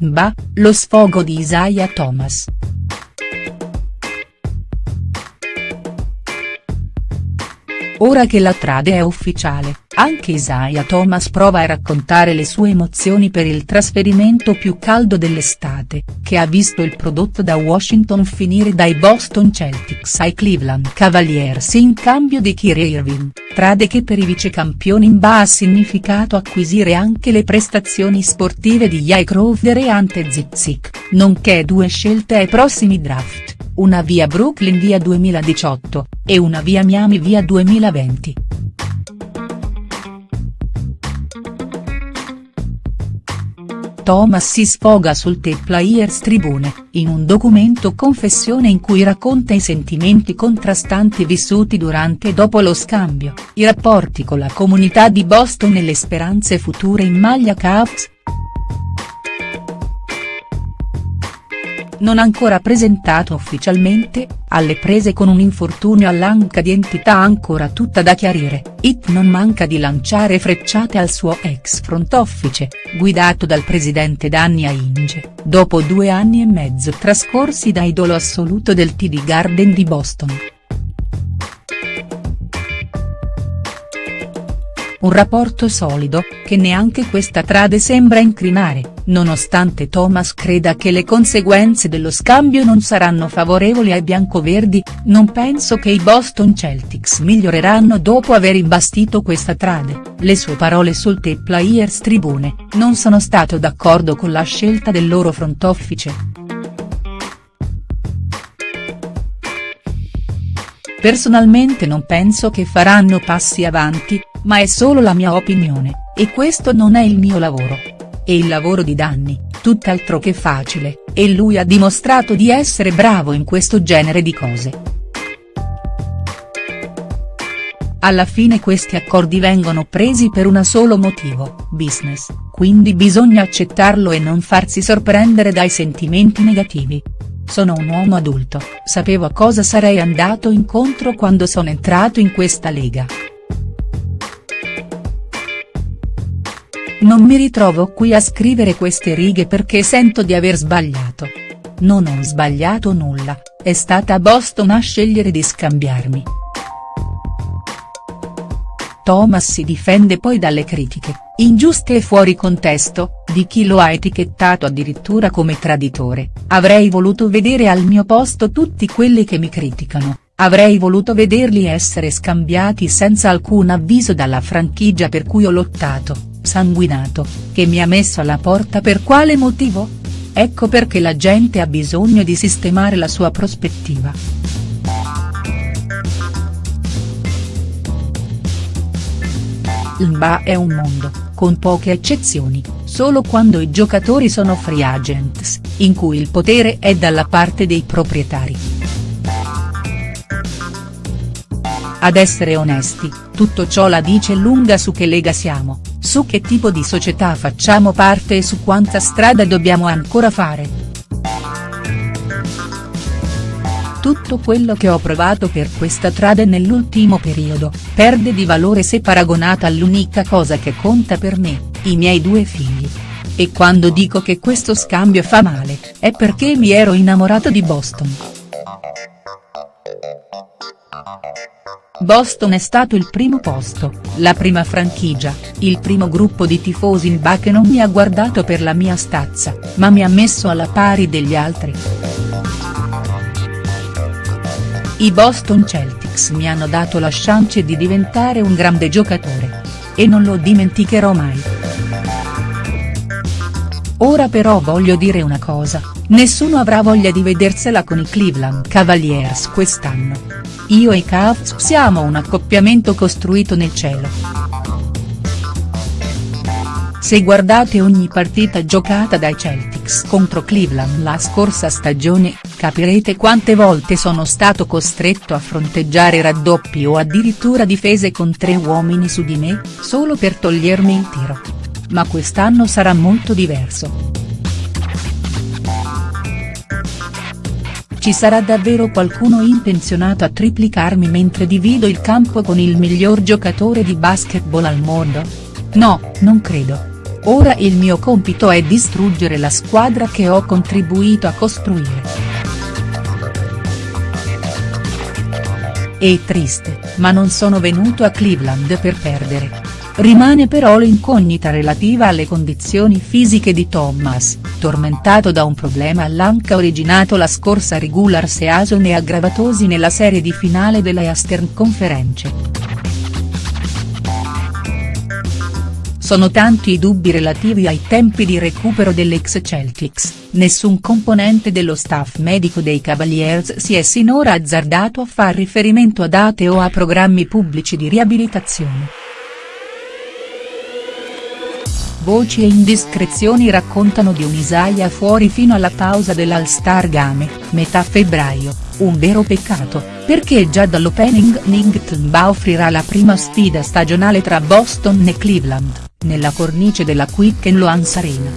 Bah, lo sfogo di Isaiah Thomas. Ora che la trade è ufficiale, anche Isaiah Thomas prova a raccontare le sue emozioni per il trasferimento più caldo dell'estate, che ha visto il prodotto da Washington finire dai Boston Celtics ai Cleveland Cavaliers in cambio di Kyrie Irving, trade che per i vicecampioni NBA ha significato acquisire anche le prestazioni sportive di Jay Crowder e Ante Zizic, nonché due scelte ai prossimi draft, una via Brooklyn via 2018, e una via Miami via 2020. Thomas si sfoga sul The Players Tribune, in un documento confessione in cui racconta i sentimenti contrastanti vissuti durante e dopo lo scambio, i rapporti con la comunità di Boston e le speranze future in maglia Cavs, non ancora presentato ufficialmente, alle prese con un infortunio all'anca di entità ancora tutta da chiarire, It non manca di lanciare frecciate al suo ex front office, guidato dal presidente Danny Ainge, dopo due anni e mezzo trascorsi da idolo assoluto del TD Garden di Boston. Un rapporto solido, che neanche questa trade sembra incrinare, nonostante Thomas creda che le conseguenze dello scambio non saranno favorevoli ai biancoverdi, non penso che i Boston Celtics miglioreranno dopo aver imbastito questa trade, le sue parole sul The Players Tribune, non sono stato d'accordo con la scelta del loro front office. Personalmente non penso che faranno passi avanti, ma è solo la mia opinione, e questo non è il mio lavoro. E il lavoro di Danny, tutt'altro che facile, e lui ha dimostrato di essere bravo in questo genere di cose. Alla fine questi accordi vengono presi per un solo motivo, business, quindi bisogna accettarlo e non farsi sorprendere dai sentimenti negativi. Sono un uomo adulto, sapevo a cosa sarei andato incontro quando sono entrato in questa lega. Non mi ritrovo qui a scrivere queste righe perché sento di aver sbagliato. Non ho sbagliato nulla, è stata Boston a scegliere di scambiarmi. Thomas si difende poi dalle critiche, ingiuste e fuori contesto, di chi lo ha etichettato addirittura come traditore, avrei voluto vedere al mio posto tutti quelli che mi criticano, avrei voluto vederli essere scambiati senza alcun avviso dalla franchigia per cui ho lottato sanguinato, che mi ha messo alla porta per quale motivo? Ecco perché la gente ha bisogno di sistemare la sua prospettiva. L'NBA è un mondo, con poche eccezioni, solo quando i giocatori sono free agents, in cui il potere è dalla parte dei proprietari. Ad essere onesti, tutto ciò la dice lunga su che lega siamo, su che tipo di società facciamo parte e su quanta strada dobbiamo ancora fare. Tutto quello che ho provato per questa trade nell'ultimo periodo, perde di valore se paragonata all'unica cosa che conta per me, i miei due figli. E quando dico che questo scambio fa male, è perché mi ero innamorato di Boston. Boston è stato il primo posto, la prima franchigia, il primo gruppo di tifosi in ba che non mi ha guardato per la mia stazza, ma mi ha messo alla pari degli altri. I Boston Celtics mi hanno dato la chance di diventare un grande giocatore. E non lo dimenticherò mai. Ora però voglio dire una cosa, nessuno avrà voglia di vedersela con i Cleveland Cavaliers quest'anno. Io e Cavs siamo un accoppiamento costruito nel cielo. Se guardate ogni partita giocata dai Celtics contro Cleveland la scorsa stagione, capirete quante volte sono stato costretto a fronteggiare raddoppi o addirittura difese con tre uomini su di me, solo per togliermi il tiro. Ma quest'anno sarà molto diverso. Ci sarà davvero qualcuno intenzionato a triplicarmi mentre divido il campo con il miglior giocatore di basketball al mondo? No, non credo. Ora il mio compito è distruggere la squadra che ho contribuito a costruire. È triste, ma non sono venuto a Cleveland per perdere. Rimane però l'incognita relativa alle condizioni fisiche di Thomas, tormentato da un problema all'anca originato la scorsa regular season e aggravatosi nella serie di finale della Eastern Conference. Sono tanti i dubbi relativi ai tempi di recupero dell'ex Celtics, nessun componente dello staff medico dei Cavaliers si è sinora azzardato a far riferimento a date o a programmi pubblici di riabilitazione. Voci e indiscrezioni raccontano di un Isaiah fuori fino alla pausa dell'All-Star Game, metà febbraio, un vero peccato, perché già dall'opening Ningtba offrirà la prima sfida stagionale tra Boston e Cleveland nella cornice della Quicken Loans Arena.